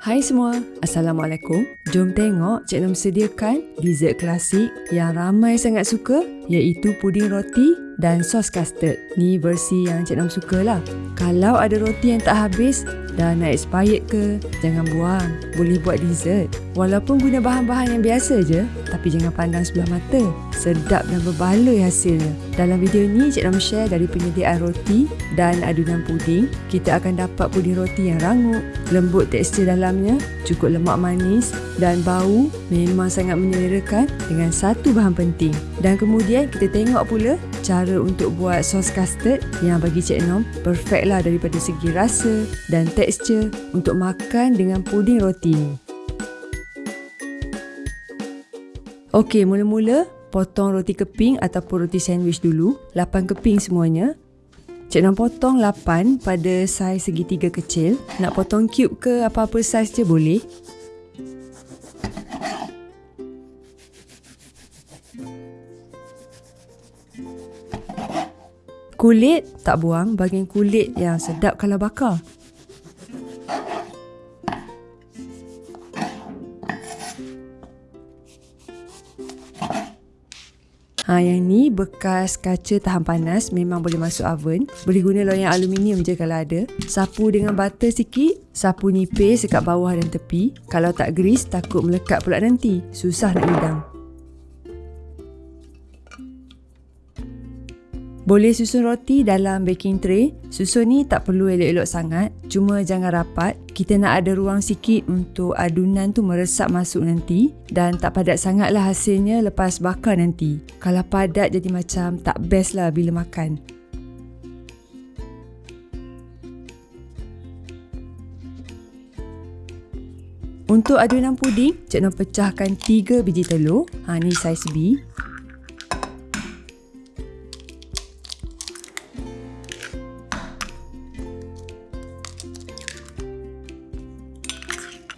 Hai semua, Assalamualaikum. Jom tengok Cik Nam sediakan dessert klasik yang ramai sangat suka iaitu puding roti dan sos custard. Ni versi yang Cik Nam suka lah. Kalau ada roti yang tak habis, dah nak expired ke, jangan buang. Boleh buat dessert. Walaupun guna bahan-bahan yang biasa je, tapi jangan pandang sebelah mata. Sedap dan berbaloi hasilnya. Dalam video ni, Cik Nam share dari penyediaan roti dan adunan puding. Kita akan dapat puding roti yang rangup, lembut tekstur dalamnya, cukup lemak manis dan bau memang sangat menyelerakan dengan satu bahan penting. Dan kemudian kita tengok pula cara untuk buat sos custard yang bagi Cik Nom perfect lah daripada segi rasa dan tekstur untuk makan dengan puding roti ni. Okey, mula-mula potong roti keping ataupun roti sandwich dulu. 8 keping semuanya. Cik Nom potong 8 pada saiz segitiga kecil. Nak potong cube ke apa-apa saiz je boleh. Kulit tak buang bahagian kulit yang sedap kalau bakar. Ha, yang ni bekas kaca tahan panas memang boleh masuk oven. Boleh guna loyang aluminium je kalau ada. Sapu dengan butter sikit. Sapu nipis dekat bawah dan tepi. Kalau tak grease takut melekat pula nanti. Susah nak hidang. Boleh susun roti dalam baking tray. Susun ni tak perlu elok-elok sangat. Cuma jangan rapat. Kita nak ada ruang sikit untuk adunan tu meresap masuk nanti. Dan tak padat sangat lah hasilnya lepas bakar nanti. Kalau padat jadi macam tak best lah bila makan. Untuk adunan puding, Cik Noh pecahkan 3 biji telur. Ha, ni saiz B.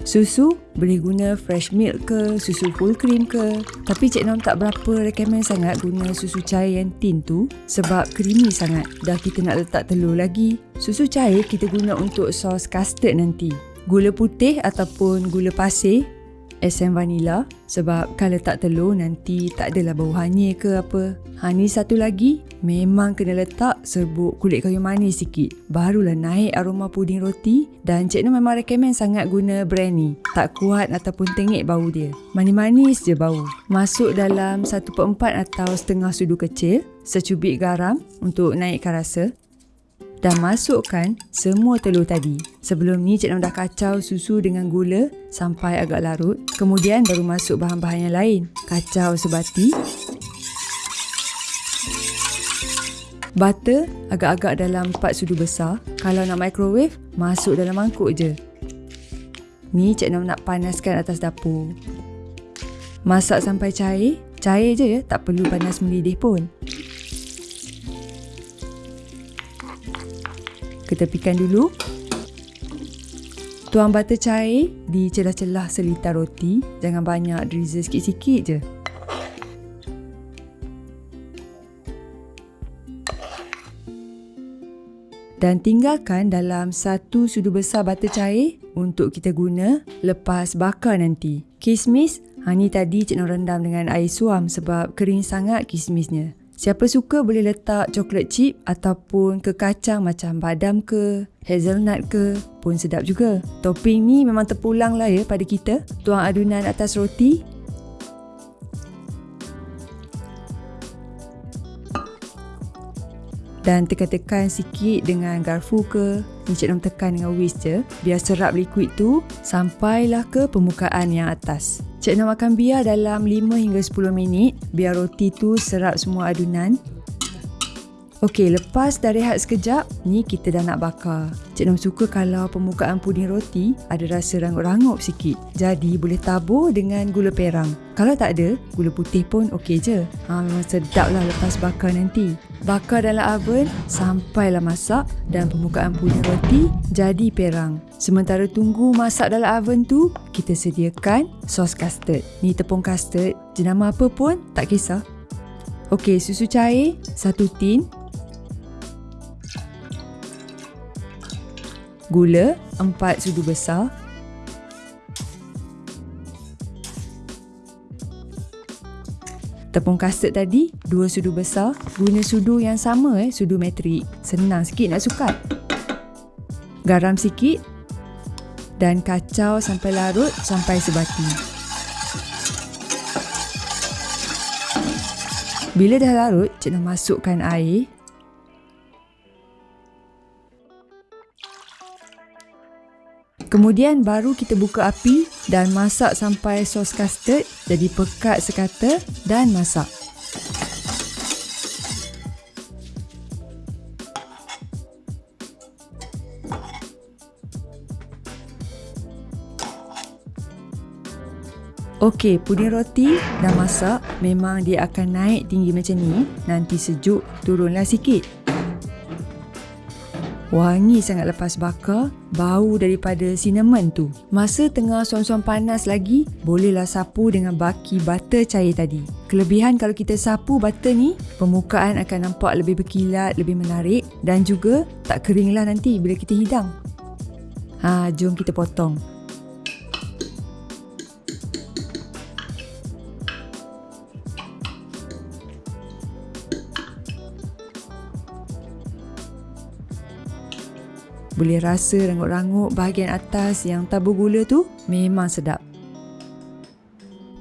Susu boleh guna fresh milk ke, susu full cream ke. Tapi Cik Nom tak berapa recommend sangat guna susu cair yang tin tu sebab creamy sangat. Dah kita nak letak telur lagi. Susu cair kita guna untuk sos custard nanti. Gula putih ataupun gula pasir SM vanilla sebab kalau tak telur nanti tak adalah bau hanyir ke apa. Ha ni satu lagi memang kena letak serbuk kulit kayu manis sikit. Barulah naik aroma puding roti dan Cik Nur memang recommend sangat guna brand ni. Tak kuat ataupun tengik bau dia. Manis-manis je bau. Masuk dalam 1 per 4 atau setengah sudu kecil. Secubit garam untuk naikkan rasa dan masukkan semua telur tadi. Sebelum ni Cik Nam dah kacau susu dengan gula sampai agak larut. Kemudian baru masuk bahan-bahan yang lain. Kacau sebati. Butter agak-agak dalam 4 sudu besar. Kalau nak microwave, masuk dalam mangkuk je. Ni Cik Nam nak panaskan atas dapur. Masak sampai cair. Cair je ya, tak perlu panas mendidih pun. Ketepikan dulu. Tuang butter cair di celah-celah selitar roti. Jangan banyak, drizzle sikit-sikit je. Dan tinggalkan dalam satu sudu besar butter cair untuk kita guna lepas bakar nanti. Kismis, ha ni tadi Cik Nur rendam dengan air suam sebab kering sangat kismisnya. Siapa suka boleh letak coklat chip ataupun ke kacang macam badam ke, hazelnut ke pun sedap juga. Topping ni memang terpulang lah ya pada kita. Tuang adunan atas roti. Dan tekan-tekan sikit dengan garfu ke. Ni Cik tekan dengan whisk je. Biar serap liquid tu sampailah ke permukaan yang atas. Cik nak makan biar dalam 5 hingga 10 minit biar roti tu serap semua adunan. Okey, lepas dah rehat sekejap, ni kita dah nak bakar. Cik Nam suka kalau permukaan puding roti ada rasa rangup-rangup sikit. Jadi boleh tabur dengan gula perang. Kalau tak ada, gula putih pun okey je. Ha, memang sedap lah lepas bakar nanti. Bakar dalam oven sampailah masak dan permukaan puding roti jadi perang. Sementara tunggu masak dalam oven tu, kita sediakan sos custard. Ni tepung custard, jenama apa pun tak kisah. Okey, susu cair, satu tin. gula 4 sudu besar. Tepung custard tadi 2 sudu besar. Guna sudu yang sama eh sudu metrik senang sikit nak sukat Garam sikit dan kacau sampai larut sampai sebati. Bila dah larut, cik nak masukkan air. Kemudian baru kita buka api dan masak sampai sos custard jadi pekat sekata dan masak. Okey, puding roti dah masak. Memang dia akan naik tinggi macam ni. Nanti sejuk, turunlah sikit. Wangi sangat lepas bakar, bau daripada cinnamon tu. Masa tengah suam-suam panas lagi, bolehlah sapu dengan baki butter cair tadi. Kelebihan kalau kita sapu butter ni, permukaan akan nampak lebih berkilat, lebih menarik dan juga tak keringlah nanti bila kita hidang. Ha, jom kita potong. Boleh rasa rangup-rangup bahagian atas yang tabur gula tu memang sedap.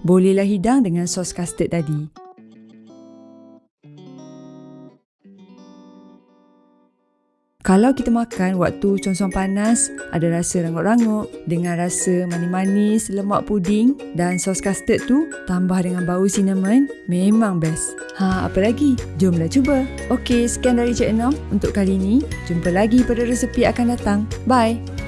Bolehlah hidang dengan sos custard tadi. Kalau kita makan waktu consom panas, ada rasa rangup-rangup dengan rasa manis-manis, lemak puding dan sos custard tu tambah dengan bau cinnamon, memang best. Ha, apa lagi? Jomlah cuba. Okey, sekian dari Cik Enam untuk kali ini. Jumpa lagi pada resepi akan datang. Bye!